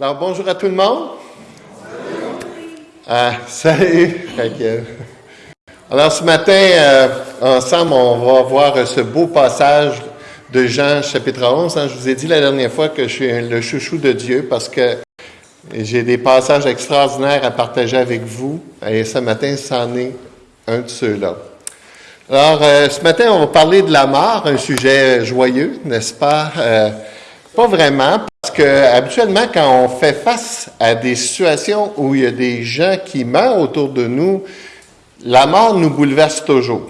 Alors, bonjour à tout le monde. Ah, salut, Raquel. Alors, ce matin, euh, ensemble, on va voir ce beau passage de Jean chapitre 11. Hein. Je vous ai dit la dernière fois que je suis le chouchou de Dieu parce que j'ai des passages extraordinaires à partager avec vous. Et ce matin, c'en est un de ceux-là. Alors, euh, ce matin, on va parler de la mort, un sujet joyeux, n'est-ce pas? Euh, pas vraiment, parce que habituellement, quand on fait face à des situations où il y a des gens qui meurent autour de nous, la mort nous bouleverse toujours.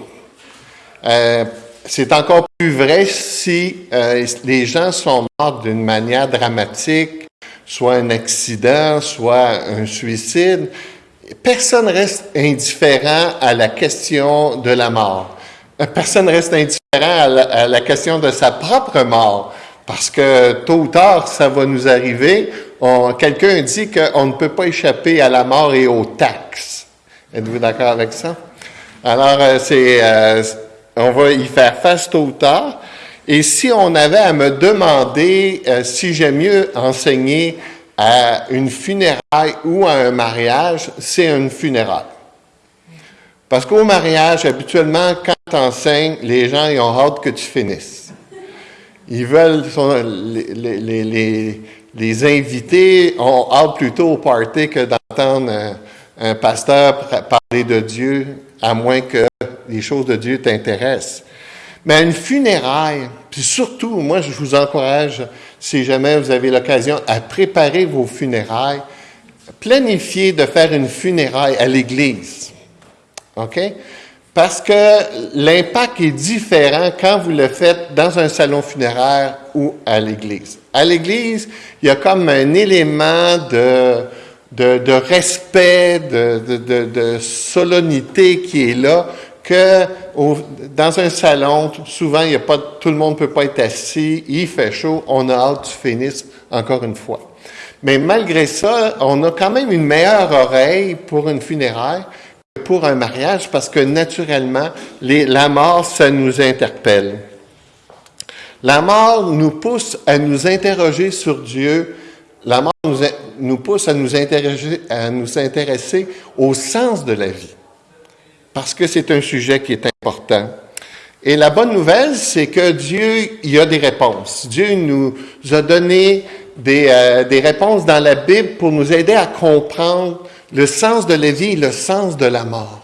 Euh, c'est encore plus vrai si euh, les gens sont morts d'une manière dramatique, soit un accident, soit un suicide. Personne reste indifférent à la question de la mort. Personne reste indifférent à la, à la question de sa propre mort. Parce que tôt ou tard, ça va nous arriver. Quelqu'un dit qu'on ne peut pas échapper à la mort et aux taxes. Êtes-vous d'accord avec ça? Alors, euh, c'est, euh, on va y faire face tôt ou tard. Et si on avait à me demander euh, si j'aime mieux enseigner à une funéraille ou à un mariage, c'est une funéraille. Parce qu'au mariage, habituellement, quand tu enseignes, les gens ils ont hâte que tu finisses. Ils veulent, les, les, les, les, invités ont hâte plutôt au party que d'entendre un, pasteur parler de Dieu, à moins que les choses de Dieu t'intéressent. Mais une funéraille, puis surtout, moi, je vous encourage, si jamais vous avez l'occasion, à préparer vos funérailles, planifier de faire une funéraille à l'Église. OK? Parce que l'impact est différent quand vous le faites dans un salon funéraire ou à l'église. À l'église, il y a comme un élément de, de, respect, de, de, solennité qui est là, que dans un salon, souvent, il y a pas, tout le monde peut pas être assis, il fait chaud, on a hâte que tu finisses encore une fois. Mais malgré ça, on a quand même une meilleure oreille pour une funéraire pour un mariage parce que naturellement, la mort, ça nous interpelle. La mort nous pousse à nous interroger sur Dieu. La mort nous, pousse à nous, intéresser, à nous intéresser au sens de la vie. Parce que c'est un sujet qui est important. Et la bonne nouvelle, c'est que Dieu, y a des réponses. Dieu nous a donné des, euh, des réponses dans la Bible pour nous aider à comprendre le sens de la vie et le sens de la mort.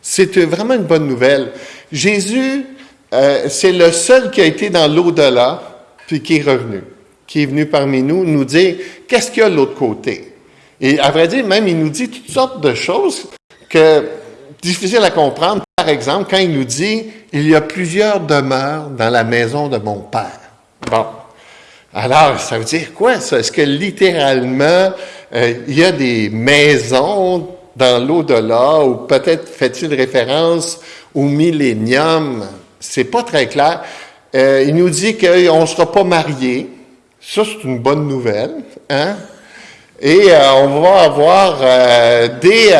C'est vraiment une bonne nouvelle. Jésus, euh, c'est le seul qui a été dans l'au-delà, puis qui est revenu, qui est venu parmi nous nous dire qu'est-ce qu'il y a de l'autre côté? Et à vrai dire, même, il nous dit toutes sortes de choses que difficiles à comprendre. Par exemple, quand il nous dit il y a plusieurs demeures dans la maison de mon père. Bon. Alors, ça veut dire quoi, ça? Est-ce que littéralement, euh, il y a des maisons dans l'au-delà, ou peut-être fait-il référence au millénium? C'est pas très clair. Euh, il nous dit qu'on ne sera pas marié. Ça, c'est une bonne nouvelle. Hein? Et euh, on va avoir des...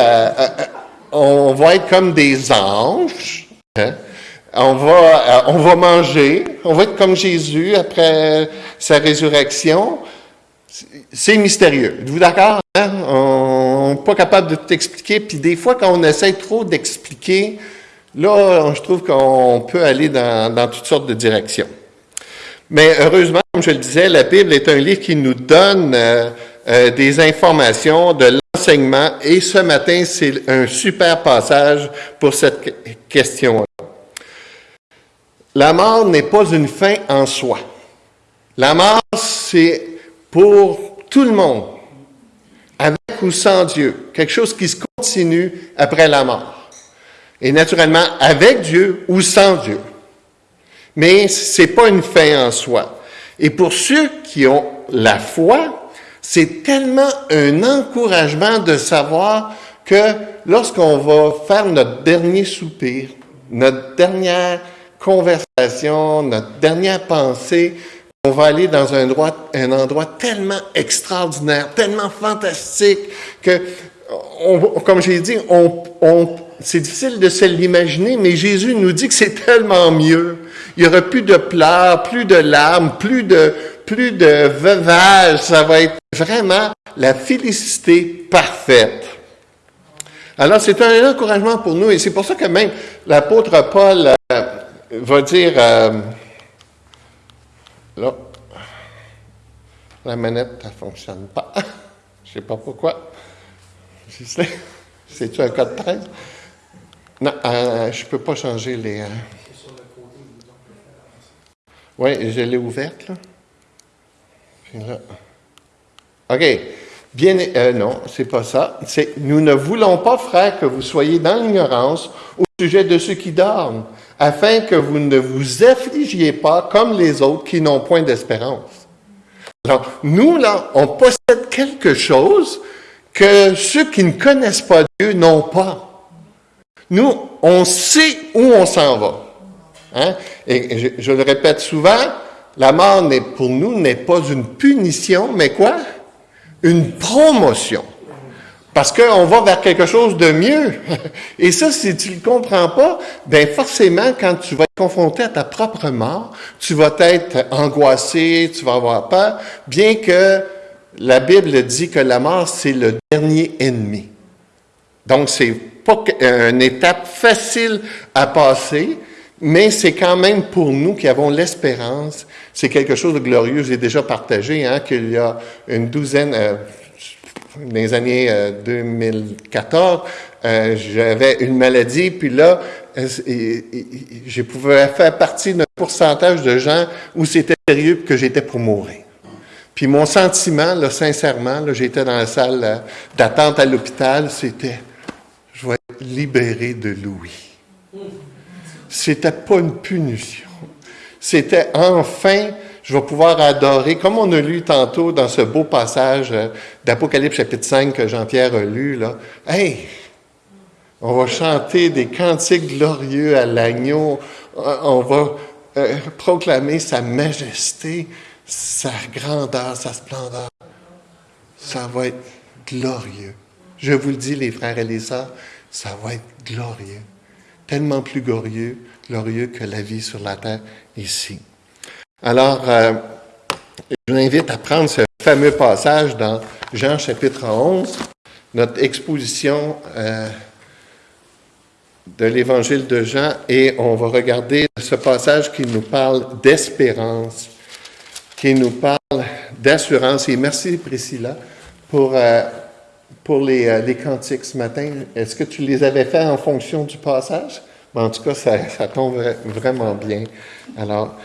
on va être comme des anges. Hein? On va, on va manger. On va être comme Jésus après sa résurrection. C'est mystérieux. Êtes-vous d'accord? Hein? On n'est pas capable de tout expliquer. Puis des fois, quand on essaie trop d'expliquer, là, je trouve qu'on peut aller dans, toutes sortes de directions. Mais heureusement, comme je le disais, la Bible est un livre qui nous donne euh, euh, des informations, de l'enseignement. Et ce matin, c'est un super passage pour cette question-là. La mort n'est pas une fin en soi. La mort, c'est pour tout le monde, avec ou sans Dieu, quelque chose qui se continue après la mort. Et naturellement, avec Dieu ou sans Dieu. Mais c'est pas une fin en soi. Et pour ceux qui ont la foi, c'est tellement un encouragement de savoir que lorsqu'on va faire notre dernier soupir, notre dernière conversation, notre dernière pensée, on va aller dans un endroit, tellement extraordinaire, tellement fantastique que, comme j'ai dit, c'est difficile de se l'imaginer, mais Jésus nous dit que c'est tellement mieux. Il n'y aura plus de pleurs, plus de larmes, plus de, plus de veuvage, ça va être vraiment la félicité parfaite. Alors, c'est un encouragement pour nous et c'est pour ça que même l'apôtre Paul va dire, euh, là, la manette, ne fonctionne pas. Je ne sais pas pourquoi. C'est-tu un code 13? Non, euh, je ne peux pas changer les... Oui, je l'ai ouverte, là. là. OK. Bien, euh, non, c'est pas ça. C'est, nous ne voulons pas, frères, que vous soyez dans l'ignorance au sujet de ceux qui dorment, afin que vous ne vous affligiez pas comme les autres qui n'ont point d'espérance. Alors, nous, là, on possède quelque chose que ceux qui ne connaissent pas Dieu n'ont pas. Nous, on sait où on s'en va. Hein? Et je, le répète souvent, la mort pour nous n'est pas une punition, mais quoi? Une promotion. Parce qu'on va vers quelque chose de mieux. Et ça, si tu ne le comprends pas, ben forcément, quand tu vas être confronté à ta propre mort, tu vas être angoissé, tu vas avoir peur, bien que la Bible dit que la mort, c'est le dernier ennemi. Donc, c'est pas une étape facile à passer, mais c'est quand même pour nous qui avons l'espérance, c'est quelque chose de glorieux. J'ai déjà partagé hein, qu'il y a une douzaine, euh, dans les années 2014, euh, euh, j'avais une maladie, puis là, je pouvais faire partie d'un pourcentage de gens où c'était sérieux que j'étais pour mourir. Puis mon sentiment, là, sincèrement, là, j'étais dans la salle d'attente à l'hôpital, c'était, je vais être libéré de Louis. C'était pas une punition. C'était enfin, je vais pouvoir adorer, comme on a lu tantôt dans ce beau passage euh, d'Apocalypse chapitre 5 que Jean-Pierre a lu, là. Hey! On va chanter des cantiques glorieux à l'agneau. Euh, on va euh, proclamer sa majesté, sa grandeur, sa splendeur. Ça va être glorieux. Je vous le dis, les frères et les sœurs, ça va être glorieux tellement plus glorieux, glorieux que la vie sur la terre ici. Alors, euh, je vous invite à prendre ce fameux passage dans Jean chapitre 11, notre exposition euh, de l'évangile de Jean, et on va regarder ce passage qui nous parle d'espérance, qui nous parle d'assurance. Et merci Priscilla pour... Euh, pour les, les, cantiques ce matin, est-ce que tu les avais faits en fonction du passage? en tout cas, ça, ça tombe vraiment bien. Alors,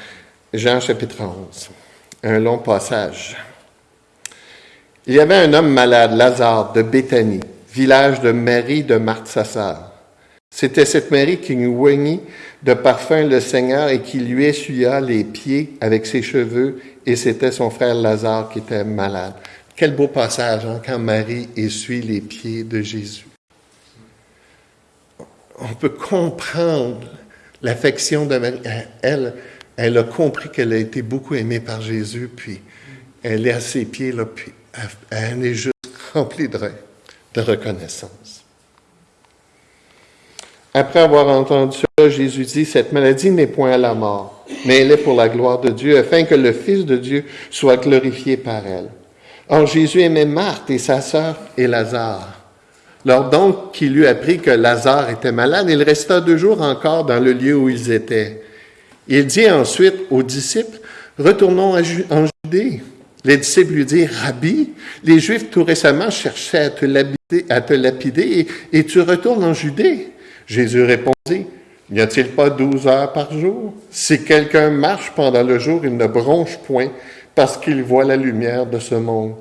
Jean chapitre 11, un long passage. Il y avait un homme malade, Lazare, de Béthanie, village de Marie de Marthe. C'était cette Marie qui oignit de parfum le Seigneur et qui lui essuya les pieds avec ses cheveux, et c'était son frère Lazare qui était malade. Quel beau passage hein, quand Marie essuie les pieds de Jésus on peut comprendre l'affection de Marie. Elle, elle a compris qu'elle a été beaucoup aimée par Jésus, puis elle est à ses pieds, là, puis elle est juste remplie de, reconnaissance. Après avoir entendu cela, Jésus dit, cette maladie n'est point à la mort, mais elle est pour la gloire de Dieu, afin que le Fils de Dieu soit glorifié par elle. Or, Jésus aimait Marthe et sa sœur et Lazare. Lors donc qu'il eut appris que Lazare était malade, il resta deux jours encore dans le lieu où ils étaient. Il dit ensuite aux disciples, Retournons en Judée. Les disciples lui dirent, Rabbi, les Juifs tout récemment cherchaient à te lapider, à te lapider et, et, tu retournes en Judée. Jésus répondit, N'y a-t-il pas douze heures par jour? Si quelqu'un marche pendant le jour, il ne bronche point parce qu'il voit la lumière de ce monde.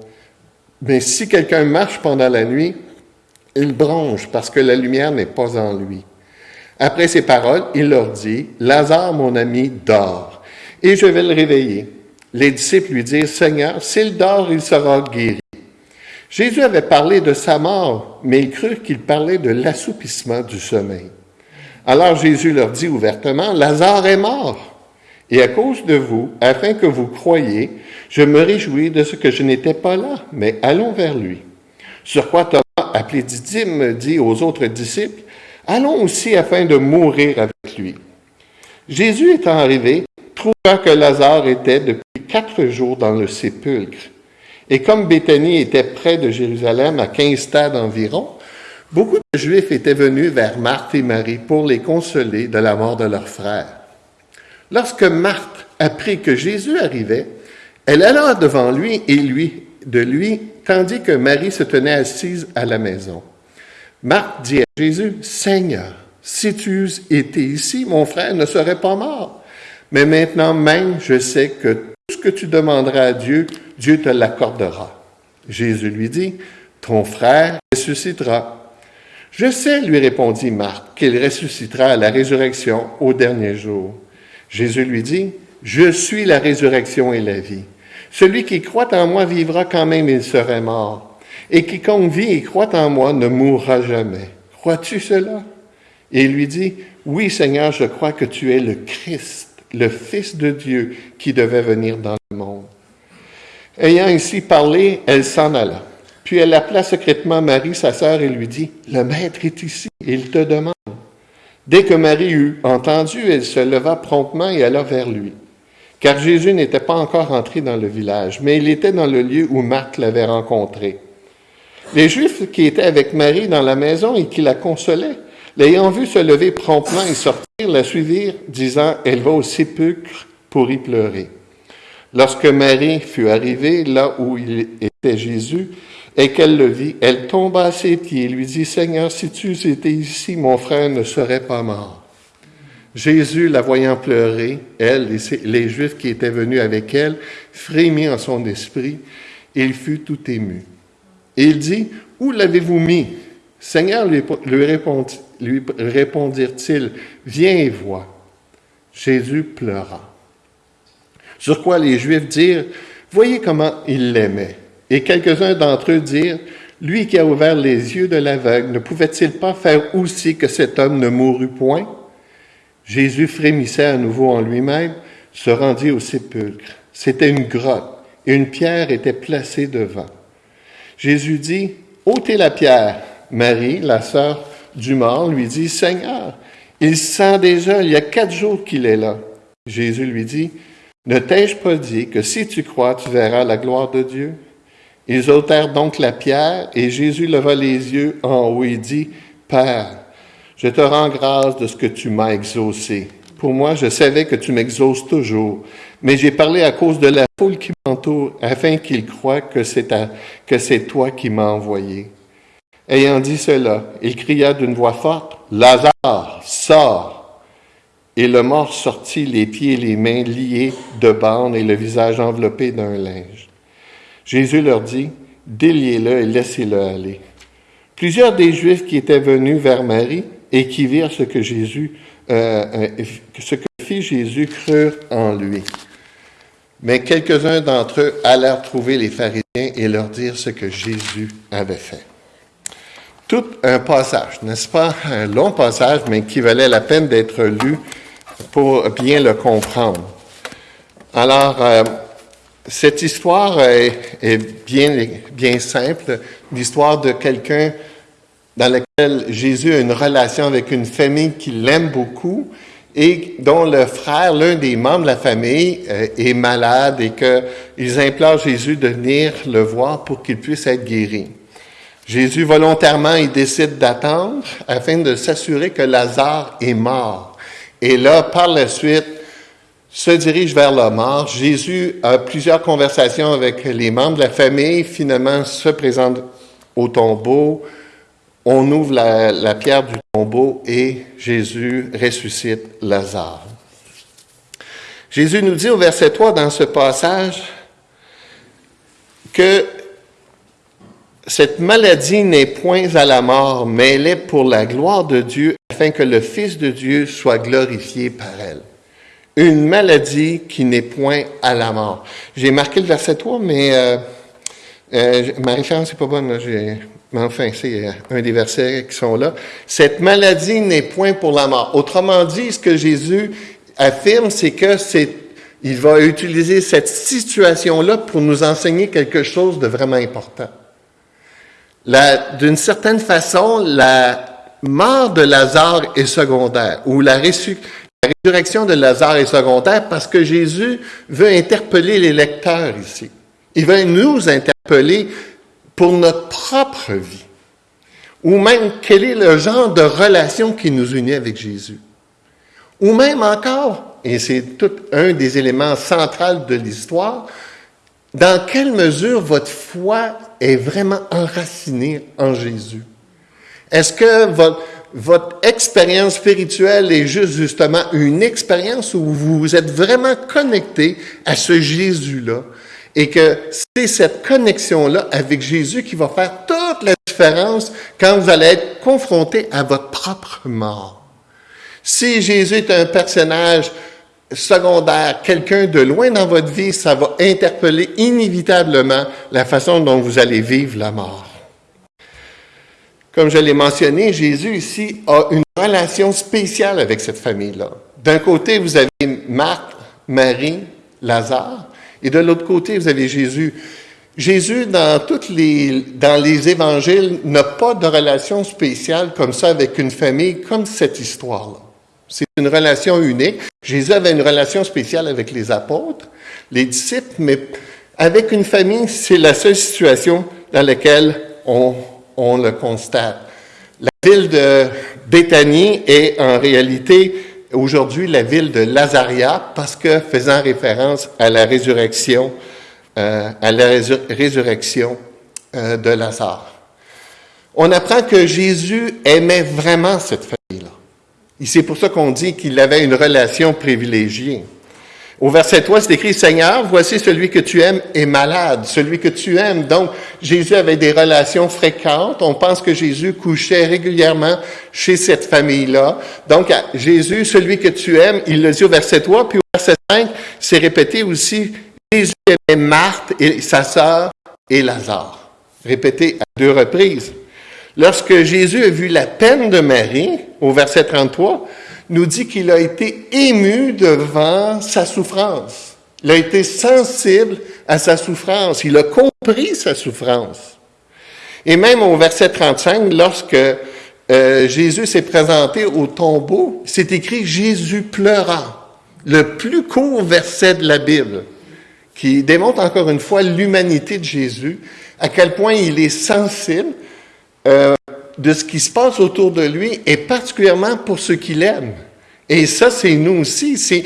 Mais si quelqu'un marche pendant la nuit, il bronche parce que la lumière n'est pas en lui. Après ces paroles, il leur dit, Lazare, mon ami, dort, et je vais le réveiller. Les disciples lui dirent, Seigneur, s'il dort, il sera guéri. Jésus avait parlé de sa mort, mais ils crurent qu'il parlait de l'assoupissement du sommeil. Alors Jésus leur dit ouvertement, Lazare est mort. Et à cause de vous, afin que vous croyiez, je me réjouis de ce que je n'étais pas là, mais allons vers lui. Sur quoi Thomas, appelé Didyme, dit aux autres disciples, Allons aussi afin de mourir avec lui. Jésus étant arrivé, trouva que Lazare était depuis quatre jours dans le sépulcre. Et comme Béthanie était près de Jérusalem, à quinze stades environ, beaucoup de Juifs étaient venus vers Marthe et Marie pour les consoler de la mort de leur frère. Lorsque Marthe apprit que Jésus arrivait, elle alla devant lui et lui de lui, tandis que Marie se tenait assise à la maison. Marthe dit à Jésus, Seigneur, si tu étais ici, mon frère ne serait pas mort. Mais maintenant même, je sais que tout ce que tu demanderas à Dieu, Dieu te l'accordera. Jésus lui dit, Ton frère ressuscitera. Je sais, lui répondit Marthe, qu'il ressuscitera à la résurrection au dernier jour. Jésus lui dit, Je suis la résurrection et la vie. Celui qui croit en moi vivra quand même il serait mort. Et quiconque vit et croit en moi ne mourra jamais. Crois-tu cela? Et il lui dit, Oui Seigneur, je crois que tu es le Christ, le Fils de Dieu qui devait venir dans le monde. Ayant ainsi parlé, elle s'en alla. Puis elle appela secrètement Marie, sa sœur, et lui dit, Le Maître est ici, il te demande. Dès que Marie eut entendu, elle se leva promptement et alla vers lui car Jésus n'était pas encore entré dans le village, mais il était dans le lieu où Marthe l'avait rencontré. Les Juifs qui étaient avec Marie dans la maison et qui la consolaient, l'ayant vue se lever promptement et sortir, la suivirent, disant, Elle va au sépulcre pour y pleurer. Lorsque Marie fut arrivée là où il était Jésus, et qu'elle le vit, elle tomba à ses pieds et lui dit, Seigneur, si tu étais ici, mon frère ne serait pas mort. Jésus, la voyant pleurer, elle et les Juifs qui étaient venus avec elle, frémit en son esprit, et il fut tout ému. Il dit, Où l'avez-vous mis Seigneur, lui, lui répondirent-ils, Viens et vois. Jésus pleura. Sur quoi les Juifs dirent, Voyez comment il l'aimait. Et quelques-uns d'entre eux dirent, Lui qui a ouvert les yeux de l'aveugle, ne pouvait-il pas faire aussi que cet homme ne mourût point Jésus frémissait à nouveau en lui-même, se rendit au sépulcre. C'était une grotte et une pierre était placée devant. Jésus dit, ôtez la pierre. Marie, la sœur du mort, lui dit, Seigneur, il sent déjà, il y a quatre jours qu'il est là. Jésus lui dit, ne t'ai-je pas dit que si tu crois, tu verras la gloire de Dieu? Ils ôtèrent donc la pierre et Jésus leva les yeux en haut et dit, Père, je te rends grâce de ce que tu m'as exaucé. Pour moi, je savais que tu m'exauces toujours, mais j'ai parlé à cause de la foule qui m'entoure, afin qu'ils croient que c'est, toi qui m'as envoyé. Ayant dit cela, il cria d'une voix forte, Lazare, sors! Et le mort sortit, les pieds et les mains liés de bandes et le visage enveloppé d'un linge. Jésus leur dit, Déliez-le et laissez-le aller. Plusieurs des Juifs qui étaient venus vers Marie et qui virent ce que Jésus, euh, euh, ce que fit Jésus crurent en lui. Mais quelques-uns d'entre eux allèrent trouver les pharisiens et leur dire ce que Jésus avait fait. Tout un passage, n'est-ce pas? Un long passage, mais qui valait la peine d'être lu pour bien le comprendre. Alors, euh, cette histoire est, est, bien, bien simple, l'histoire de quelqu'un dans laquelle Jésus a une relation avec une famille qui l'aime beaucoup et dont le frère, l'un des membres de la famille, euh, est malade et qu'ils implorent Jésus de venir le voir pour qu'il puisse être guéri. Jésus, volontairement, il décide d'attendre afin de s'assurer que Lazare est mort. Et là, par la suite, se dirige vers la mort. Jésus a plusieurs conversations avec les membres de la famille, finalement se présente au tombeau, on ouvre la, pierre du tombeau et Jésus ressuscite Lazare. Jésus nous dit au verset 3 dans ce passage que cette maladie n'est point à la mort, mais elle est pour la gloire de Dieu, afin que le Fils de Dieu soit glorifié par elle. Une maladie qui n'est point à la mort. J'ai marqué le verset 3, mais euh, euh, ma référence n'est pas bonne. Mais enfin, c'est euh, un des versets qui sont là. Cette maladie n'est point pour la mort. Autrement dit, ce que Jésus affirme, c'est que c'est, il va utiliser cette situation-là pour nous enseigner quelque chose de vraiment important. d'une certaine façon, la mort de Lazare est secondaire, ou la, résurrection de Lazare est secondaire parce que Jésus veut interpeller les lecteurs ici. Il veut nous interpeller pour notre propre vie. Ou même quel est le genre de relation qui nous unit avec Jésus. Ou même encore, et c'est tout un des éléments centraux de l'histoire, dans quelle mesure votre foi est vraiment enracinée en Jésus? Est-ce que votre, votre expérience spirituelle est juste justement une expérience où vous êtes vraiment connecté à ce Jésus-là et que c'est cette connexion-là avec Jésus qui va faire toute la différence quand vous allez être confronté à votre propre mort. Si Jésus est un personnage secondaire, quelqu'un de loin dans votre vie, ça va interpeller inévitablement la façon dont vous allez vivre la mort. Comme je l'ai mentionné, Jésus ici a une relation spéciale avec cette famille-là. D'un côté, vous avez Marc, Marie, Lazare, et de l'autre côté, vous avez Jésus. Jésus, dans, toutes les, dans les évangiles, n'a pas de relation spéciale comme ça avec une famille, comme cette histoire-là. C'est une relation unique. Jésus avait une relation spéciale avec les apôtres, les disciples, mais avec une famille, c'est la seule situation dans laquelle on, on le constate. La ville de Béthanie est en réalité aujourd'hui la ville de Lazaria parce que faisant référence à la résurrection, euh, à la résurrection euh, de Lazare. On apprend que Jésus aimait vraiment cette famille-là. Et c'est pour ça qu'on dit qu'il avait une relation privilégiée. Au verset 3, c'est écrit, Seigneur, voici celui que tu aimes est malade, celui que tu aimes. Donc, Jésus avait des relations fréquentes. On pense que Jésus couchait régulièrement chez cette famille-là. Donc, Jésus, celui que tu aimes, il le dit au verset 3, puis au verset 5, c'est répété aussi, Jésus aimait Marthe et sa sœur et Lazare. Répété à deux reprises. Lorsque Jésus a vu la peine de Marie, au verset 33, nous dit qu'il a été ému devant sa souffrance. Il a été sensible à sa souffrance. Il a compris sa souffrance. Et même au verset 35, lorsque euh, Jésus s'est présenté au tombeau, c'est écrit Jésus pleura. Le plus court verset de la Bible, qui démontre encore une fois l'humanité de Jésus, à quel point il est sensible euh, de ce qui se passe autour de lui et particulièrement pour ceux qu'il aime. Et ça, c'est nous aussi. Si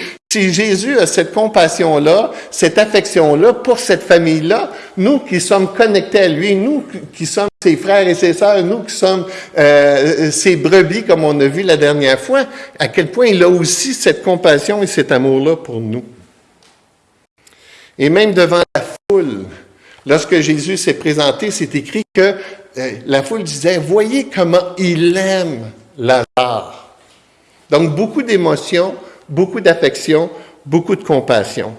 Jésus a cette compassion-là, cette affection-là pour cette famille-là, nous qui sommes connectés à lui, nous qui sommes ses frères et ses sœurs, nous qui sommes euh, ses brebis, comme on a vu la dernière fois, à quel point il a aussi cette compassion et cet amour-là pour nous. Et même devant la foule, lorsque Jésus s'est présenté, c'est écrit que la foule disait, voyez comment il aime Lazare. Donc beaucoup d'émotions, beaucoup d'affection, beaucoup de compassion.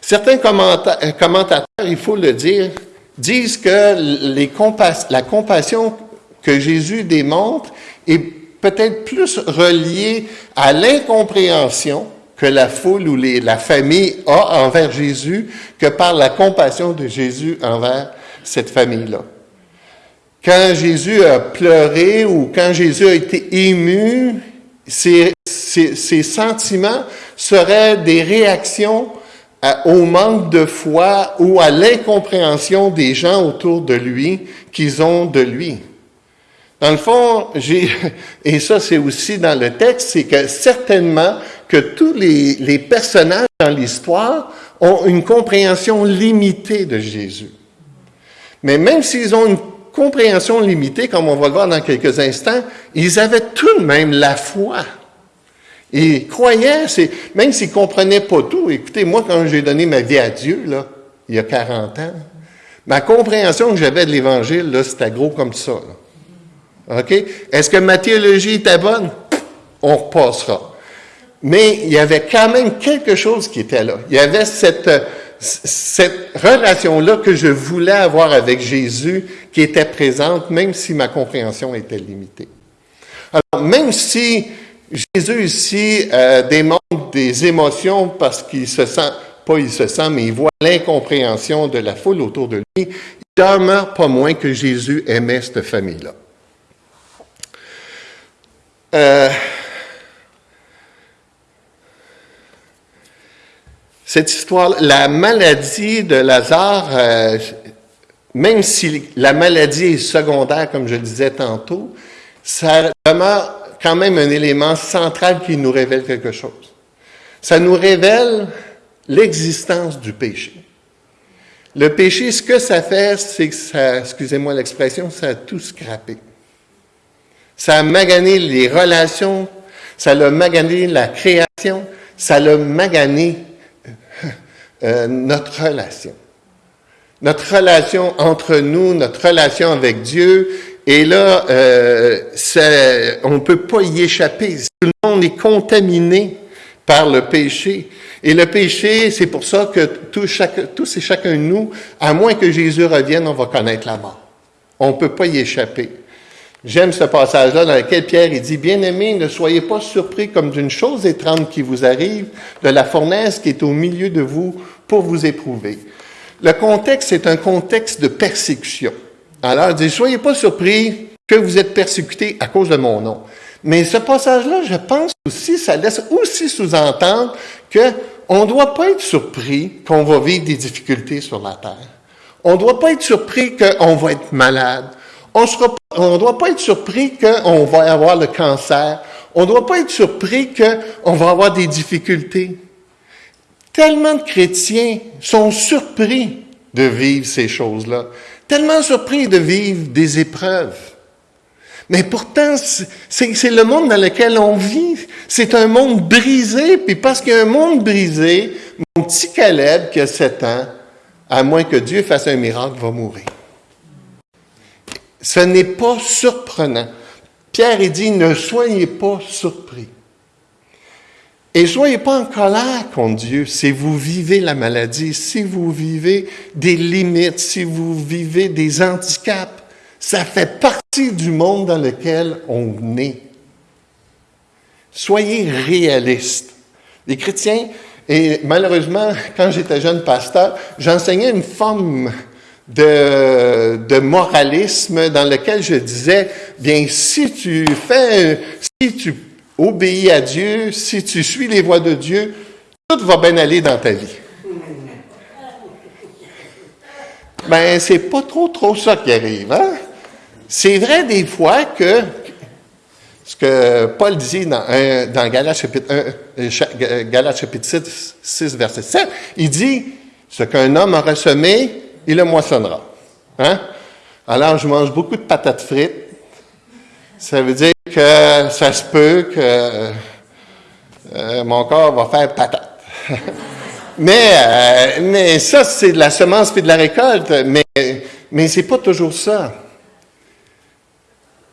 Certains euh, commentateurs, il faut le dire, disent que la compassion que Jésus démontre est peut-être plus reliée à l'incompréhension que la foule ou la famille a envers Jésus que par la compassion de Jésus envers cette famille-là. Quand Jésus a pleuré ou quand Jésus a été ému, ces, sentiments seraient des réactions au manque de foi ou à l'incompréhension des gens autour de lui qu'ils ont de lui. Dans le fond, j'ai, et ça c'est aussi dans le texte, c'est que certainement que tous les, les personnages dans l'histoire ont une compréhension limitée de Jésus. Mais même s'ils ont une compréhension limitée, comme on va le voir dans quelques instants, ils avaient tout de même la foi. Ils croyaient, même s'ils ne comprenaient pas tout. Écoutez, moi, quand j'ai donné ma vie à Dieu, là, il y a 40 ans, ma compréhension que j'avais de l'Évangile, là, c'était gros comme ça. OK? Est-ce que ma théologie était bonne? On repassera. Mais il y avait quand même quelque chose qui était là. Il y avait cette, cette relation-là que je voulais avoir avec Jésus qui était présente, même si ma compréhension était limitée. Alors, même si Jésus ici euh, démontre des émotions parce qu'il se sent, pas il se sent, mais il voit l'incompréhension de la foule autour de lui, il demeure pas moins que Jésus aimait cette famille-là. Cette histoire, la maladie de Lazare, euh, même si la maladie est secondaire, comme je le disais tantôt, ça demeure quand même un élément central qui nous révèle quelque chose. Ça nous révèle l'existence du péché. Le péché, ce que ça fait, c'est que ça, excusez-moi l'expression, ça a tout scrappé. Ça a magané les relations, ça a magané la création, ça a magané euh, notre relation. Notre relation entre nous, notre relation avec Dieu. Et là, euh, on ne peut pas y échapper. Tout le monde est contaminé par le péché. Et le péché, c'est pour ça que tous, chaque, tous et chacun de nous, à moins que Jésus revienne, on va connaître la mort. On ne peut pas y échapper. J'aime ce passage-là dans lequel Pierre il dit, Bien-aimés, ne soyez pas surpris comme d'une chose étrange qui vous arrive, de la fournaise qui est au milieu de vous pour vous éprouver. Le contexte, c'est un contexte de persécution. Alors, il dit, soyez pas surpris que vous êtes persécutés à cause de mon nom. Mais ce passage-là, je pense aussi, ça laisse aussi sous-entendre que on ne doit pas être surpris qu'on va vivre des difficultés sur la terre. On ne doit pas être surpris qu'on va être malade. On ne doit pas être surpris qu'on va avoir le cancer. On ne doit pas être surpris qu'on va avoir des difficultés. Tellement de chrétiens sont surpris de vivre ces choses-là. Tellement surpris de vivre des épreuves. Mais pourtant, c'est le monde dans lequel on vit. C'est un monde brisé, puis parce qu'il y a un monde brisé, mon petit Caleb qui a 7 ans, à moins que Dieu fasse un miracle, va mourir. Ce n'est pas surprenant. Pierre il dit, ne soyez pas surpris. Et soyez pas en colère contre Dieu si vous vivez la maladie, si vous vivez des limites, si vous vivez des handicaps. Ça fait partie du monde dans lequel on est. Soyez réalistes. Les chrétiens, et malheureusement, quand j'étais jeune pasteur, j'enseignais une forme de, moralisme dans lequel je disais, bien, si tu fais, si tu obéis à Dieu, si tu suis les voies de Dieu, tout va bien aller dans ta vie. Ben, c'est pas trop, trop ça qui arrive, hein? C'est vrai des fois que, ce que Paul dit dans, dans Galates chapitre, euh, chapitre 6, 6, verset 7, il dit, ce qu'un homme aura semé, il le moissonnera. Hein? Alors, je mange beaucoup de patates frites. Ça veut dire que ça se peut que euh, mon corps va faire patate. mais, euh, mais ça, c'est de la semence puis de la récolte. Mais, mais c'est pas toujours ça.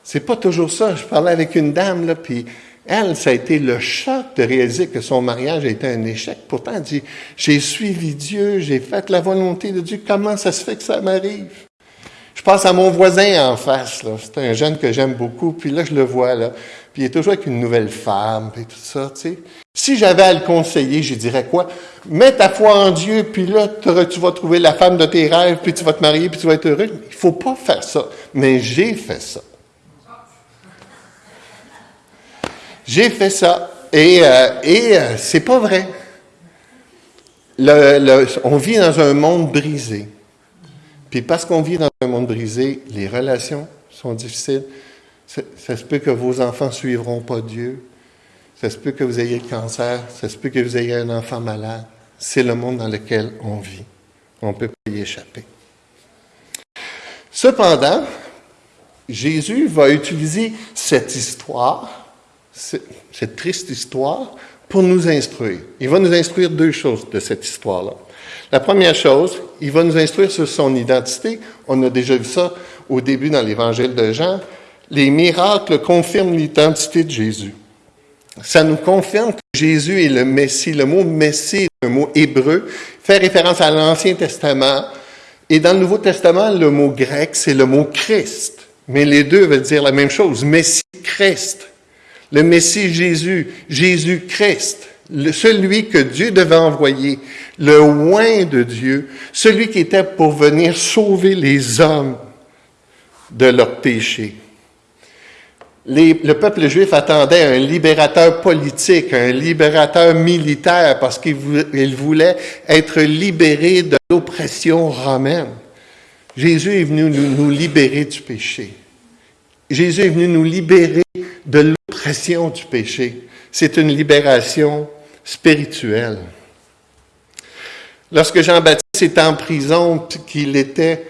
C'est pas toujours ça. Je parlais avec une dame, là, puis elle, ça a été le choc de réaliser que son mariage a été un échec. Pourtant, elle dit, j'ai suivi Dieu, j'ai fait la volonté de Dieu. Comment ça se fait que ça m'arrive? Je pense à mon voisin en face. C'est un jeune que j'aime beaucoup, puis là, je le vois, là. Puis il est toujours avec une nouvelle femme, puis tout ça, tu sais. Si j'avais à le conseiller, je dirais quoi? Mets ta foi en Dieu, puis là, tu vas trouver la femme de tes rêves, puis tu vas te marier, puis tu vas être heureux. Il faut pas faire ça. Mais j'ai fait ça. J'ai fait ça. Et, euh, et euh, c'est pas vrai. on vit dans un monde brisé. Puis parce qu'on vit dans un monde brisé, les relations sont difficiles. Ça, se peut que vos enfants ne suivront pas Dieu. Ça se peut que vous ayez le cancer. Ça se peut que vous ayez un enfant malade. C'est le monde dans lequel on vit. On ne peut pas y échapper. Cependant, Jésus va utiliser cette histoire cette triste histoire pour nous instruire. Il va nous instruire deux choses de cette histoire-là. La première chose, il va nous instruire sur son identité. On a déjà vu ça au début dans l'évangile de Jean. Les miracles confirment l'identité de Jésus. Ça nous confirme que Jésus est le Messie. Le mot Messie un mot hébreu, fait référence à l'Ancien Testament. Et dans le Nouveau Testament, le mot grec, c'est le mot Christ. Mais les deux veulent dire la même chose, Messie, Christ le Messie Jésus, Jésus-Christ, celui que Dieu devait envoyer, le oin de Dieu, celui qui était pour venir sauver les hommes de leurs péchés. le peuple juif attendait un libérateur politique, un libérateur militaire, parce qu'il voulait être libéré de l'oppression romaine. Jésus est venu nous, libérer du péché. Jésus est venu nous libérer de l'oppression du péché. C'est une libération spirituelle. Lorsque Jean-Baptiste était en prison, qu'il était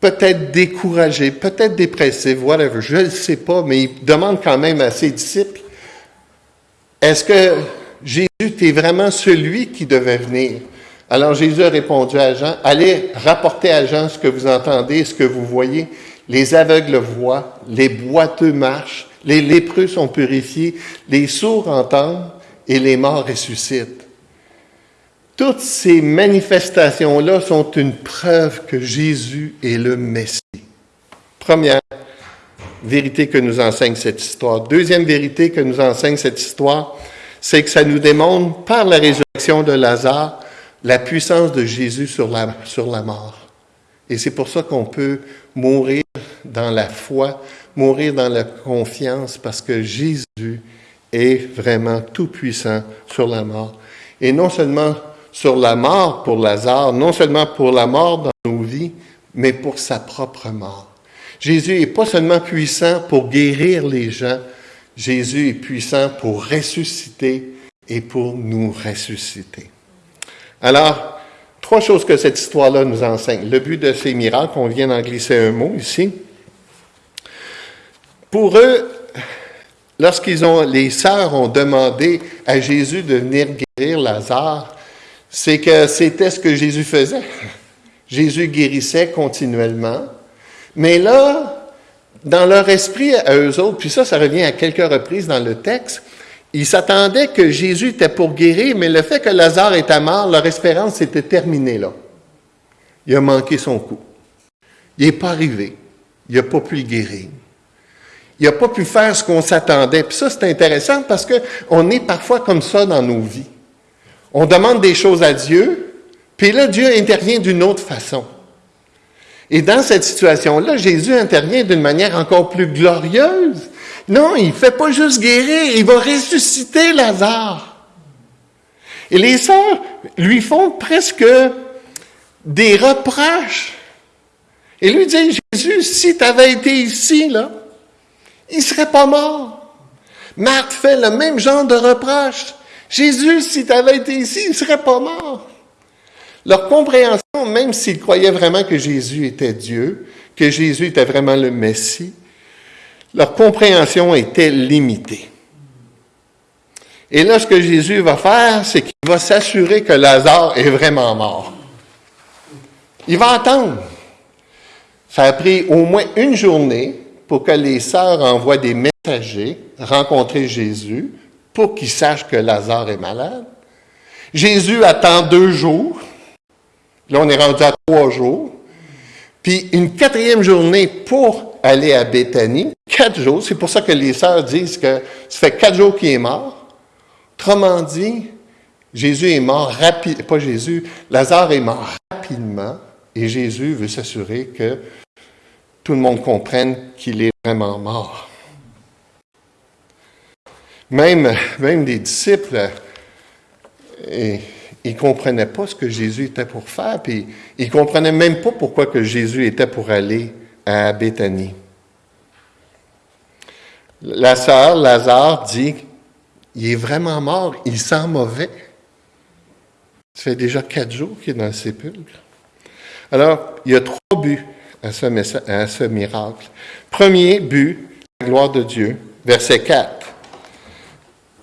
peut-être découragé, peut-être dépressif, whatever, je ne sais pas, mais il demande quand même à ses disciples, est-ce que Jésus est vraiment celui qui devait venir? Alors Jésus a répondu à Jean, allez rapporter à Jean ce que vous entendez, ce que vous voyez. Les aveugles voient, les boiteux marchent, les lépreux sont purifiés, les sourds entendent et les morts ressuscitent. Toutes ces manifestations-là sont une preuve que Jésus est le Messie. Première vérité que nous enseigne cette histoire. Deuxième vérité que nous enseigne cette histoire, c'est que ça nous démontre par la résurrection de Lazare la puissance de Jésus sur la, sur la mort. Et c'est pour ça qu'on peut mourir dans la foi, mourir dans la confiance, parce que Jésus est vraiment tout puissant sur la mort. Et non seulement sur la mort pour Lazare, non seulement pour la mort dans nos vies, mais pour sa propre mort. Jésus est pas seulement puissant pour guérir les gens, Jésus est puissant pour ressusciter et pour nous ressusciter. Alors, trois choses que cette histoire-là nous enseigne. Le but de ces miracles, on vient d'en glisser un mot ici. Pour eux, lorsqu'ils ont, les sœurs ont demandé à Jésus de venir guérir Lazare, c'est que c'était ce que Jésus faisait. Jésus guérissait continuellement. Mais là, dans leur esprit à eux autres, puis ça, ça revient à quelques reprises dans le texte, ils s'attendaient que Jésus était pour guérir, mais le fait que Lazare était mort, leur espérance s'était terminée là. Il a manqué son coup. Il n'est pas arrivé. Il n'a pas pu le guérir. Il n'a pas pu faire ce qu'on s'attendait. Puis ça, c'est intéressant parce qu'on est parfois comme ça dans nos vies. On demande des choses à Dieu, puis là, Dieu intervient d'une autre façon. Et dans cette situation-là, Jésus intervient d'une manière encore plus glorieuse. Non, il ne fait pas juste guérir, il va ressusciter Lazare. Et les sœurs lui font presque des reproches. Et lui dit, Jésus, si tu avais été ici, il ne serait pas mort. Marthe fait le même genre de reproches. Jésus, si tu avais été ici, il ne serait pas mort. Leur compréhension, même s'ils croyaient vraiment que Jésus était Dieu, que Jésus était vraiment le Messie, leur compréhension était limitée. Et là, ce que Jésus va faire, c'est qu'il va s'assurer que Lazare est vraiment mort. Il va attendre. Ça a pris au moins une journée pour que les sœurs envoient des messagers rencontrer Jésus pour qu'il sache que Lazare est malade. Jésus attend deux jours. Là, on est rendu à trois jours. Puis une quatrième journée pour aller à Béthanie. Quatre jours. C'est pour ça que les sœurs disent que ça fait quatre jours qu'il est mort. Autrement dit, Jésus est mort rapidement. Pas Jésus, Lazare est mort rapidement. Et Jésus veut s'assurer que tout le monde comprenne qu'il est vraiment mort. Même, même des disciples, ils ne comprenaient pas ce que Jésus était pour faire, puis ils ne comprenaient même pas pourquoi que Jésus était pour aller à Béthanie. La sœur Lazare dit, il est vraiment mort, il sent mauvais. Ça fait déjà quatre jours qu'il est dans le sépulcre. Alors, il y a trois buts à ce, miracle. Premier but, la gloire de Dieu, verset 4.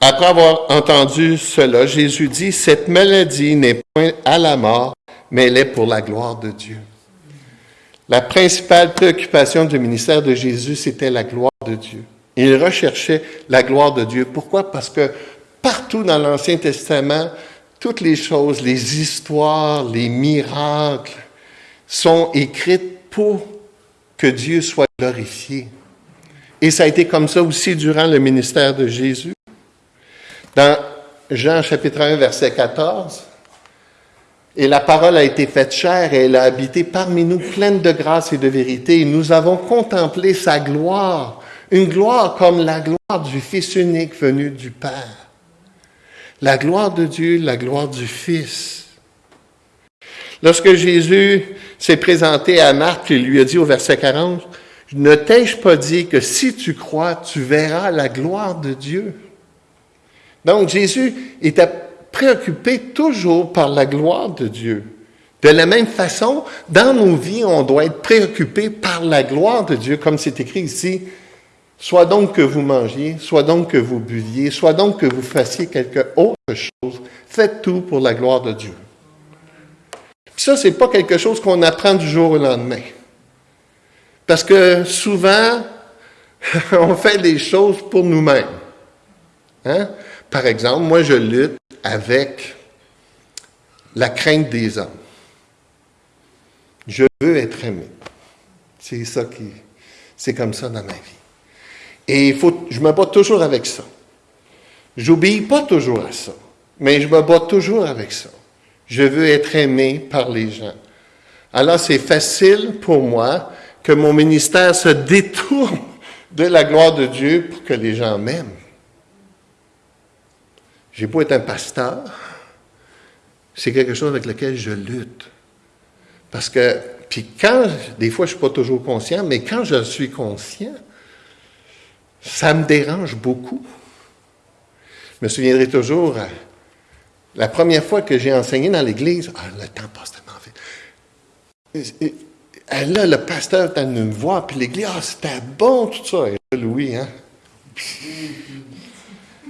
Après avoir entendu cela, Jésus dit, cette maladie n'est point à la mort, mais elle est pour la gloire de Dieu. La principale préoccupation du ministère de Jésus, c'était la gloire de Dieu. Il recherchait la gloire de Dieu. Pourquoi? Parce que partout dans l'Ancien Testament, toutes les choses, les histoires, les miracles sont écrites pour que Dieu soit glorifié. Et ça a été comme ça aussi durant le ministère de Jésus. Dans Jean chapitre 1, verset 14, et la parole a été faite chair et elle a habité parmi nous pleine de grâce et de vérité. Et nous avons contemplé sa gloire, Une gloire comme la gloire du Fils unique venu du Père. La gloire de Dieu, la gloire du Fils. Lorsque Jésus s'est présenté à Marc, il lui a dit au verset 40, ne t'ai-je pas dit que si tu crois, tu verras la gloire de Dieu? Donc Jésus était préoccupé toujours par la gloire de Dieu. De la même façon, dans nos vies, on doit être préoccupé par la gloire de Dieu, comme c'est écrit ici. Soit donc que vous mangiez, soit donc que vous buviez, soit donc que vous fassiez quelque autre chose, faites tout pour la gloire de Dieu. Puis ça, c'est pas quelque chose qu'on apprend du jour au lendemain. Parce que souvent, on fait des choses pour nous-mêmes. Hein? Par exemple, moi, je lutte avec la crainte des hommes. Je veux être aimé. C'est ça qui, c'est comme ça dans ma vie. Et faut, je me bats toujours avec ça. J'obéis pas toujours à ça, mais je me bats toujours avec ça. Je veux être aimé par les gens. Alors c'est facile pour moi que mon ministère se détourne de la gloire de Dieu pour que les gens m'aiment. J'ai beau être un pasteur, c'est quelque chose avec lequel je lutte. Parce que, puis quand, des fois je ne suis pas toujours conscient, mais quand je suis conscient, ça me dérange beaucoup. Je me souviendrai toujours, euh, la première fois que j'ai enseigné dans l'Église, ah, le temps passe tellement vite. Et, là, le pasteur est venu me voir, puis l'Église, ah, c'était bon, tout ça. Et là, Louis, hein?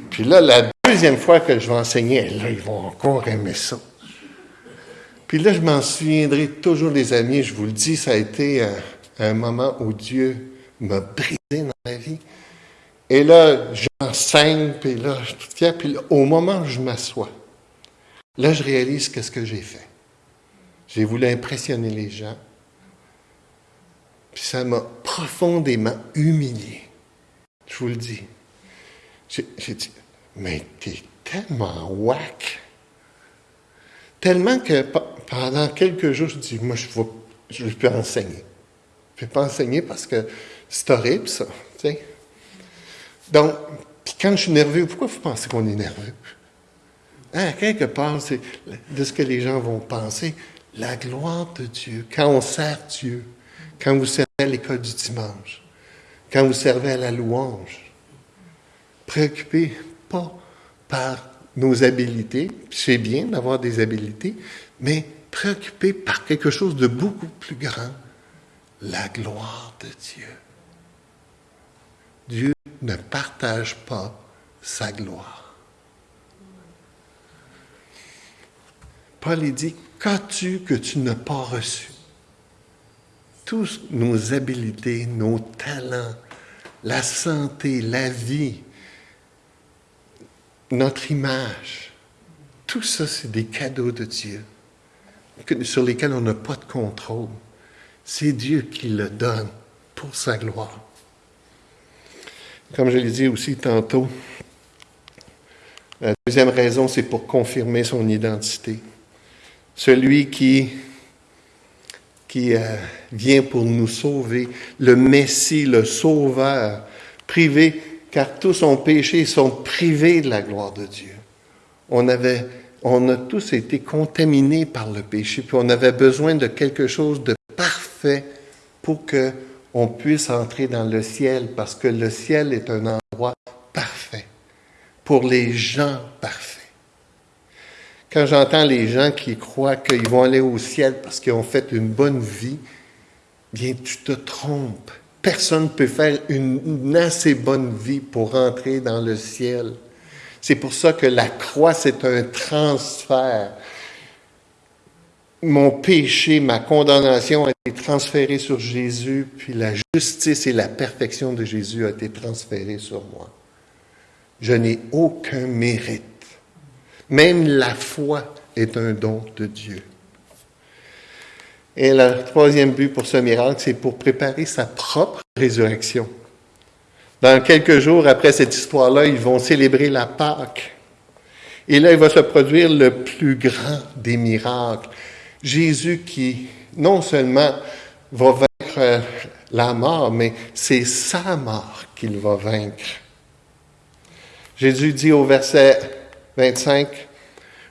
Puis là, la deuxième fois que je vais enseigner, là, ils vont encore aimer ça. Puis là, je m'en souviendrai toujours, les amis, je vous le dis, ça a été un, moment où Dieu m'a brisé dans ma vie. Et là, j'enseigne, puis là, je suis fier, puis au moment où je m'assois, là, je réalise qu'est-ce que j'ai fait. J'ai voulu impressionner les gens, puis ça m'a profondément humilié. Je vous le dis. J'ai dit, mais t'es tellement whack. Tellement que pendant quelques jours, je dis, moi, je ne peux enseigner. Je ne peux pas enseigner parce que c'est horrible, ça. Donc, puis quand je suis nerveux, pourquoi vous pensez qu'on est nerveux? Hein, quelque part, c'est de ce que les gens vont penser. La gloire de Dieu, quand on sert Dieu, quand vous servez à l'école du dimanche, quand vous servez à la louange, préoccupez pas par nos habiletés, c'est bien d'avoir des habiletés, mais préoccupé par quelque chose de beaucoup plus grand, la gloire de Dieu. Dieu ne partage pas sa gloire. Paul dit, qu'as-tu que tu n'as pas reçu? Toutes nos habiletés, nos talents, la santé, la vie, notre image, tout ça, c'est des cadeaux de Dieu sur lesquels on n'a pas de contrôle. C'est Dieu qui le donne pour sa gloire. Comme je l'ai dit aussi tantôt, la deuxième raison, c'est pour confirmer son identité. Celui qui, qui euh, vient pour nous sauver, le Messie, le Sauveur, privé, car tous ont péché, sont privés de la gloire de Dieu. On a tous été contaminés par le péché, puis on avait besoin de quelque chose de parfait pour que on puisse entrer dans le ciel, parce que le ciel est un endroit parfait pour les gens parfaits. Quand j'entends les gens qui croient qu'ils vont aller au ciel parce qu'ils ont fait une bonne vie, bien tu te trompes. Personne ne peut faire une assez bonne vie pour entrer dans le ciel. C'est pour ça que la croix, c'est un transfert. Mon péché, ma condamnation a été transférée sur Jésus, puis la justice et la perfection de Jésus a été transférée sur moi. Je n'ai aucun mérite. Même la foi est un don de Dieu. Et le troisième but pour ce miracle, c'est pour préparer sa propre résurrection. Dans quelques jours après cette histoire-là, ils vont célébrer la Pâque. Et là, il va se produire le plus grand des miracles. Jésus qui, non seulement va vaincre la mort, mais c'est sa mort qu'il va vaincre. Jésus dit au verset 25,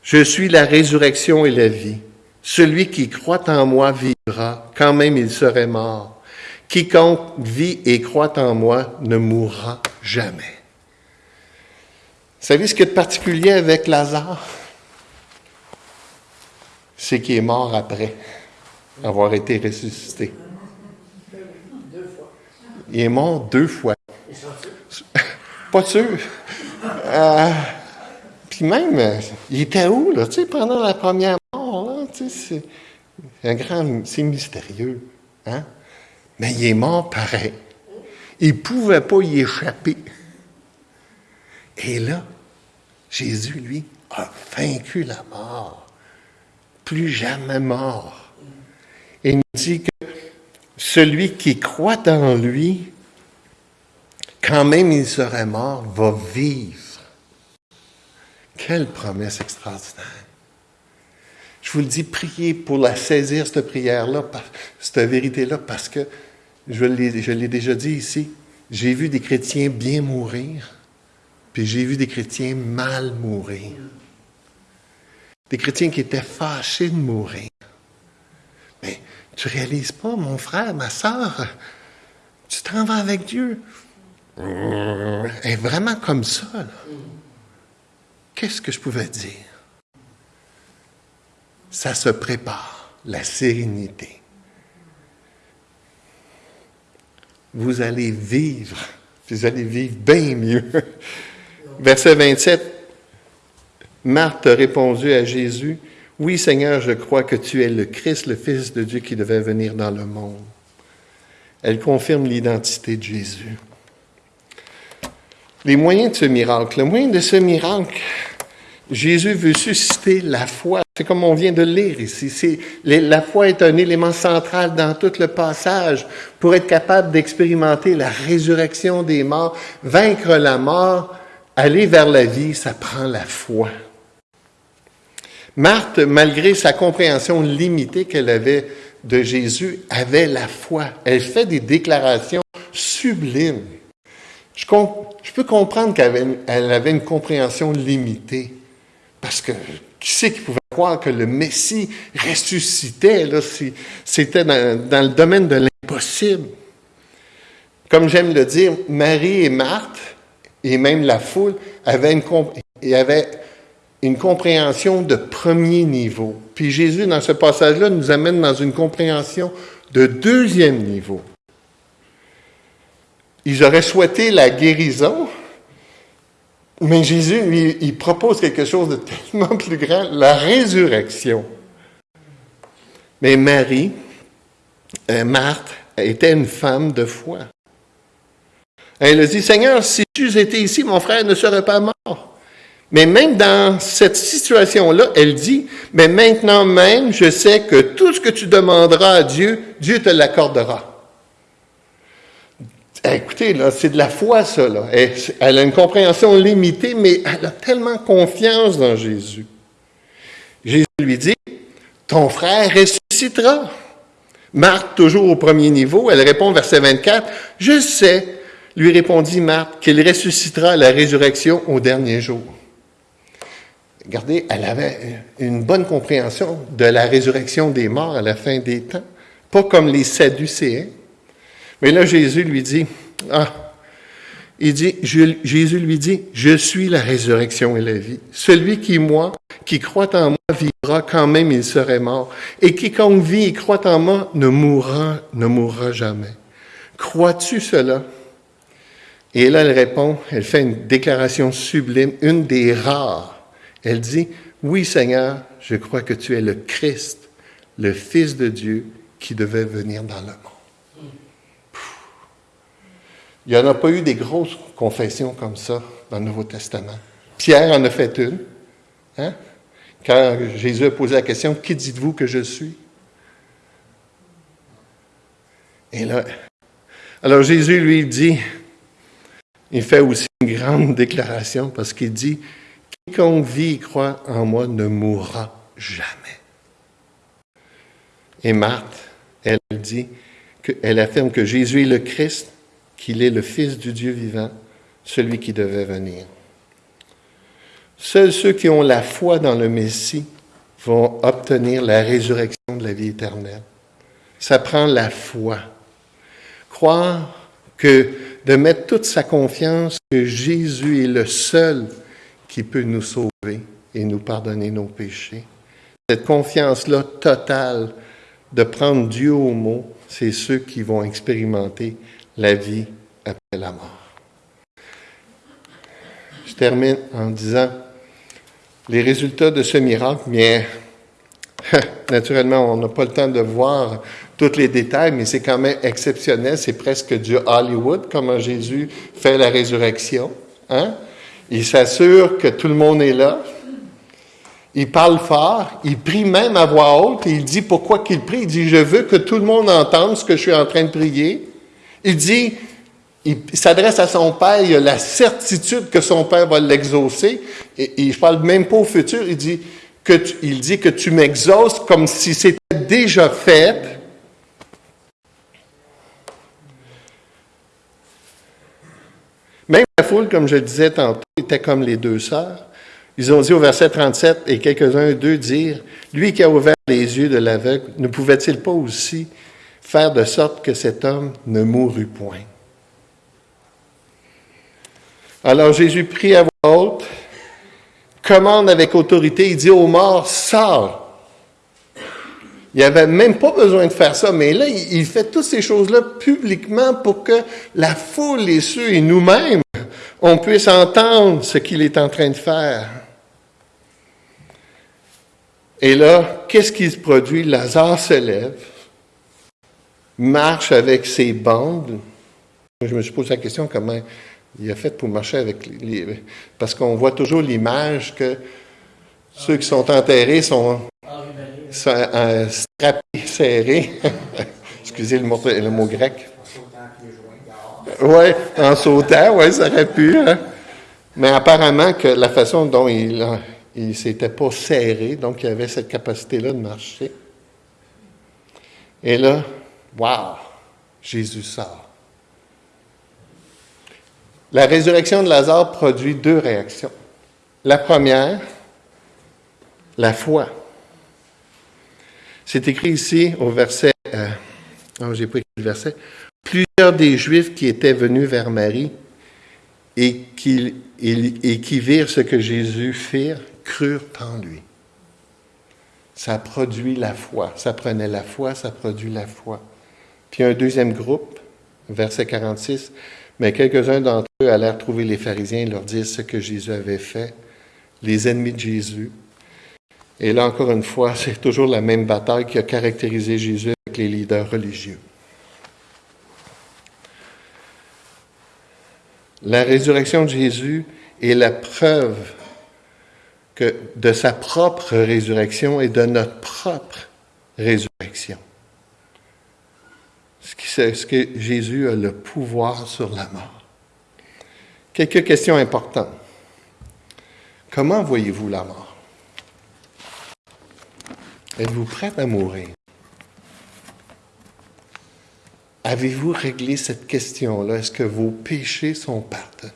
Je suis la résurrection et la vie. Celui qui croit en moi vivra, quand même il serait mort. Quiconque vit et croit en moi ne mourra jamais. Vous savez ce qui est de particulier avec Lazare? C'est qu'il est mort après avoir été ressuscité. Il est mort deux fois. Pas sûr. Euh, puis même, il était où, là, tu sais, pendant la première mort, c'est un grand, c'est mystérieux, hein? Mais il est mort pareil. Il ne pouvait pas y échapper. Et là, Jésus, lui, a vaincu la mort. Plus jamais mort. Et il nous dit que celui qui croit en lui, quand même il serait mort, va vivre. Quelle promesse extraordinaire. Je vous le dis, priez pour la saisir, cette prière-là, cette vérité-là, parce que, je l'ai déjà dit ici, j'ai vu des chrétiens bien mourir, puis j'ai vu des chrétiens mal mourir. Des chrétiens qui étaient fâchés de mourir. Mais tu réalises pas, mon frère, ma soeur, tu t'en vas avec Dieu. Est vraiment comme ça. Qu'est-ce que je pouvais dire? Ça se prépare, la sérénité. Vous allez vivre, vous allez vivre bien mieux. Verset 27, Marthe a répondu à Jésus, oui, Seigneur, je crois que tu es le Christ, le Fils de Dieu qui devait venir dans le monde. Elle confirme l'identité de Jésus. Les moyens de ce miracle. Le moyen de ce miracle, Jésus veut susciter la foi. C'est comme on vient de lire ici. la foi est un élément central dans tout le passage pour être capable d'expérimenter la résurrection des morts, vaincre la mort, aller vers la vie, ça prend la foi. Marthe, malgré sa compréhension limitée qu'elle avait de Jésus, avait la foi. Elle fait des déclarations sublimes. Je, peux comprendre qu'elle avait, une compréhension limitée. Parce que qui c'est qui pouvait croire que le Messie ressuscitait? Là, c'était dans, le domaine de l'impossible? Comme j'aime le dire, Marie et Marthe, et même la foule, avaient une, avaient une compréhension de premier niveau. Puis Jésus, dans ce passage-là, nous amène dans une compréhension de deuxième niveau. Ils auraient souhaité la guérison, mais Jésus, lui, il propose quelque chose de tellement plus grand, la résurrection. Mais Marie, euh, Marthe, était une femme de foi. Elle a dit, Seigneur, si tu étais ici, mon frère ne serait pas mort. Mais même dans cette situation-là, elle dit, mais maintenant même, je sais que tout ce que tu demanderas à Dieu, Dieu te l'accordera. Écoutez, là, c'est de la foi, ça. Là. Elle, a une compréhension limitée, mais elle a tellement confiance dans Jésus. Jésus lui dit, ton frère ressuscitera. Marthe, toujours au premier niveau, elle répond verset 24, je sais, lui répondit Marthe, qu'il ressuscitera la résurrection au dernier jour. Regardez, elle avait une bonne compréhension de la résurrection des morts à la fin des temps, pas comme les Sadducéens. Mais là, Jésus lui dit, ah, il dit, Jésus lui dit, je suis la résurrection et la vie. Celui qui, moi, qui croit en moi, vivra quand même il serait mort. Et quiconque vit et croit en moi ne mourra, ne mourra jamais. Crois-tu cela? Et là, elle répond, elle fait une déclaration sublime, une des rares elle dit, oui Seigneur, je crois que tu es le Christ, le Fils de Dieu qui devait venir dans le monde. Il n'y en a pas eu des grosses confessions comme ça dans le Nouveau Testament. Pierre en a fait une. Hein? Quand Jésus a posé la question, Qui dites-vous que je suis? Et là, alors Jésus lui dit, il fait aussi une grande déclaration parce qu'il dit, Quiconque vit et croit en moi ne mourra jamais. Et Marthe, elle dit, elle affirme que Jésus est le Christ, qu'il est le Fils du Dieu vivant, celui qui devait venir. Seuls ceux qui ont la foi dans le Messie vont obtenir la résurrection de la vie éternelle. Ça prend la foi. Croire que de mettre toute sa confiance que Jésus est le seul qui peut nous sauver et nous pardonner nos péchés. Cette confiance-là totale de prendre Dieu au mot, c'est ceux qui vont expérimenter la vie après la mort. Je termine en disant, les résultats de ce miracle, bien, naturellement, on n'a pas le temps de voir tous les détails, mais c'est quand même exceptionnel. C'est presque du Hollywood, comment Jésus fait la résurrection. Hein? Il s'assure que tout le monde est là. Il parle fort. Il prie même à voix haute. Il dit pourquoi qu'il prie. Il dit, je veux que tout le monde entende ce que je suis en train de prier. Il dit, il s'adresse à son père, il a la certitude que son père va l'exaucer. Et, et, je parle même pas au futur, il dit que tu, il dit que tu m'exauces comme si c'était déjà fait. Même la foule, comme je disais tantôt, était comme les deux sœurs. Ils ont dit au verset 37, et quelques-uns d'eux dirent, Lui qui a ouvert les yeux de l'aveugle, ne pouvait-il pas aussi faire de sorte que cet homme ne mourût point? Alors Jésus prie à voix haute, commande avec autorité, il dit aux morts, sors. Il avait même pas besoin de faire ça, mais là, il fait toutes ces choses-là publiquement pour que la foule, les cieux et nous-mêmes, on puisse entendre ce qu'il est en train de faire. Et là, qu'est-ce qui se produit? Lazare se lève, marche avec ses bandes. Je me suis posé la question comment il a fait pour marcher avec les... Parce qu'on voit toujours l'image que ceux qui sont enterrés sont, sont euh, serrés. Excusez le mot, le mot grec. Oui, en sautant, oui, ça aurait pu. Hein. Mais apparemment que la façon dont il ne s'était pas serré, donc il avait cette capacité-là de marcher. Et là, wow, Jésus sort. La résurrection de Lazare produit deux réactions. La première, la foi. C'est écrit ici au verset, euh, oh, j'ai pas écrit le verset, plusieurs des Juifs qui étaient venus vers Marie et qui, et qui virent ce que Jésus fit, crurent en lui. Ça produit la foi. Ça prenait la foi, ça produit la foi. Puis un deuxième groupe, verset 46, mais quelques-uns d'entre eux allèrent trouver les pharisiens et leur dire ce que Jésus avait fait, les ennemis de Jésus. Et là, encore une fois, c'est toujours la même bataille qui a caractérisé Jésus avec les leaders religieux. La résurrection de Jésus est la preuve de sa propre résurrection et de notre propre résurrection ce que Jésus a le pouvoir sur la mort. Quelques questions importantes. Comment voyez-vous la mort? Êtes-vous prêt à mourir? Avez-vous réglé cette question-là? Est-ce que vos péchés sont pardonnés?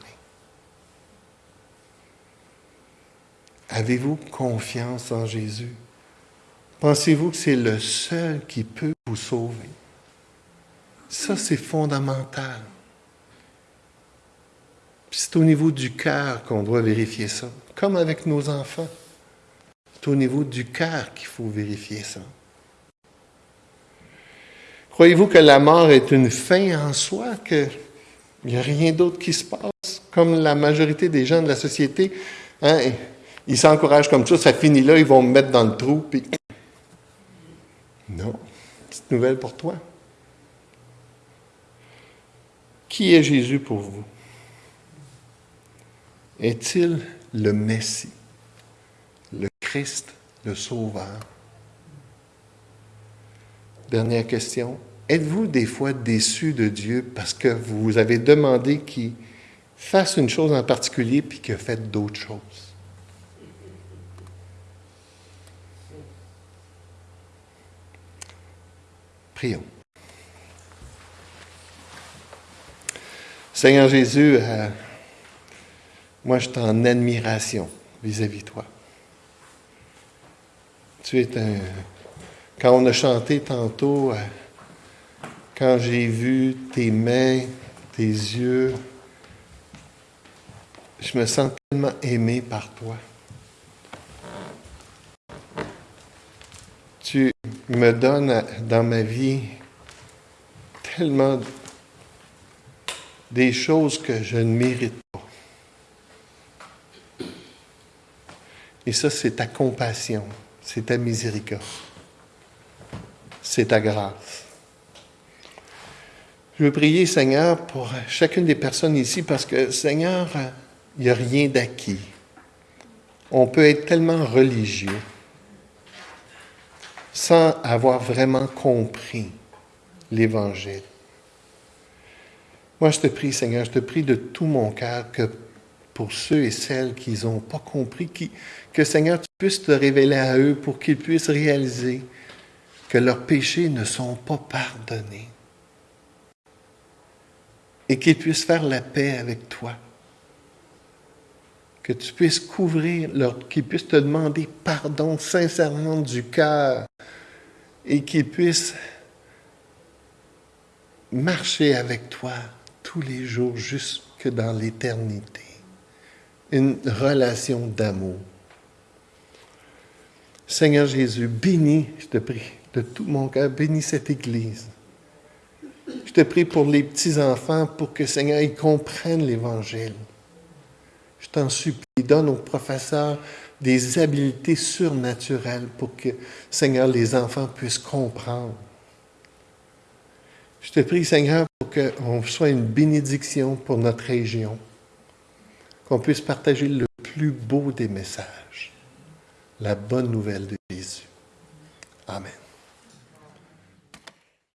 Avez-vous confiance en Jésus? Pensez-vous que c'est le seul qui peut vous sauver? Ça, c'est fondamental. C'est au niveau du cœur qu'on doit vérifier ça, comme avec nos enfants. C'est au niveau du cœur qu'il faut vérifier ça. Croyez-vous que la mort est une fin en soi, qu'il n'y a rien d'autre qui se passe, comme la majorité des gens de la société, hein, ils s'encouragent comme ça, ça finit là, ils vont me mettre dans le trou. Non, petite nouvelle pour toi. Qui est Jésus pour vous? Est-il le Messie, le Christ, le Sauveur? Dernière question. Êtes-vous des fois déçu de Dieu parce que vous avez demandé qu'il fasse une chose en particulier puis qu'il a fait d'autres choses? Prions. Seigneur Jésus, euh, moi je suis en admiration vis-à-vis de toi. Tu es un... Quand on a chanté tantôt, euh, quand j'ai vu tes mains, tes yeux, je me sens tellement aimé par toi. Tu me donnes dans ma vie tellement des choses que je ne mérite pas. Et ça, c'est ta compassion, c'est ta miséricorde, c'est ta grâce. Je veux prier, Seigneur, pour chacune des personnes ici, parce que, Seigneur, il n'y a rien d'acquis. On peut être tellement religieux sans avoir vraiment compris l'Évangile. Moi, je te prie, Seigneur, je te prie de tout mon cœur que pour ceux et celles qui n'ont pas compris, que Seigneur, tu puisses te révéler à eux pour qu'ils puissent réaliser que leurs péchés ne sont pas pardonnés et qu'ils puissent faire la paix avec toi. Que tu puisses couvrir, qu'ils puissent te demander pardon sincèrement du cœur et qu'ils puissent marcher avec toi tous les jours jusque dans l'éternité. Une relation d'amour. Seigneur Jésus, bénis, je te prie, de tout mon cœur, bénis cette Église. Je te prie pour les petits-enfants, pour que, Seigneur, ils comprennent l'Évangile. Je t'en supplie, donne aux professeurs des habiletés surnaturelles pour que, Seigneur, les enfants puissent comprendre. Je te prie, Seigneur, qu'on soit une bénédiction pour notre région, qu'on puisse partager le plus beau des messages, la bonne nouvelle de Jésus. Amen.